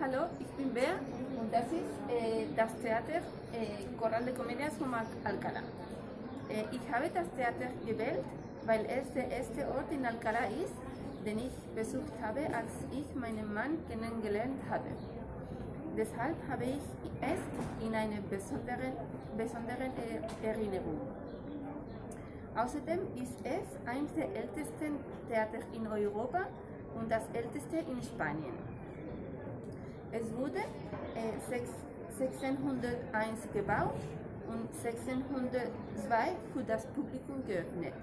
Hallo, ich bin Bea und das ist äh, das Theater äh, Coral de Comedias von Al- Alcalá. Äh, ich habe das Theater gewählt, weil es der erste Ort in Alcalá ist, den ich besucht habe, als ich meinen Mann kennengelernt habe. Deshalb habe ich es in einer besonderen, besonderen Erinnerung. Außerdem ist es eines der ältesten Theater in Europa und das älteste in Spanien. Es wurde äh, sechs- 1601 gebaut und 1602 für das Publikum geöffnet.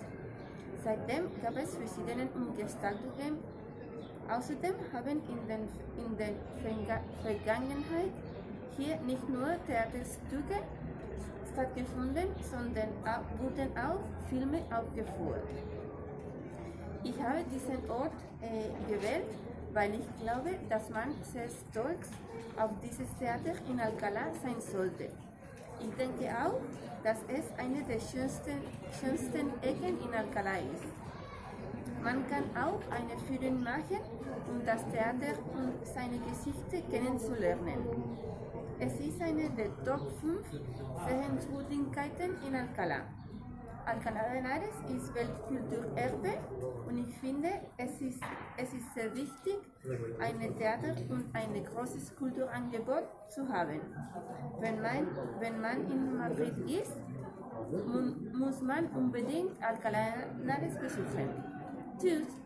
Seitdem gab es verschiedene Umgestaltungen. Außerdem haben in, den, in der Verga Vergangenheit hier nicht nur Theaterstücke stattgefunden, sondern auch, wurden auch Filme aufgeführt. Ich habe diesen Ort äh, gewählt, weil ich glaube, dass man sehr stolz auf dieses Theater in Alcalá sein sollte. Ich denke auch, dass es eine der schönsten, schönsten Ecken in Alcalá ist. Man kann auch eine Führung machen, um das Theater und seine Geschichte kennenzulernen. Es ist eine der Top 5 Sehenswürdigkeiten in Alcalá. Alcalá de ist Weltkulturerbe und ich finde, es ist, es ist sehr wichtig, ein Theater und ein großes Kulturangebot zu haben. Wenn man, wenn man in Madrid ist, mu- muss man unbedingt Alcalá de Henares besuchen. Tschüss!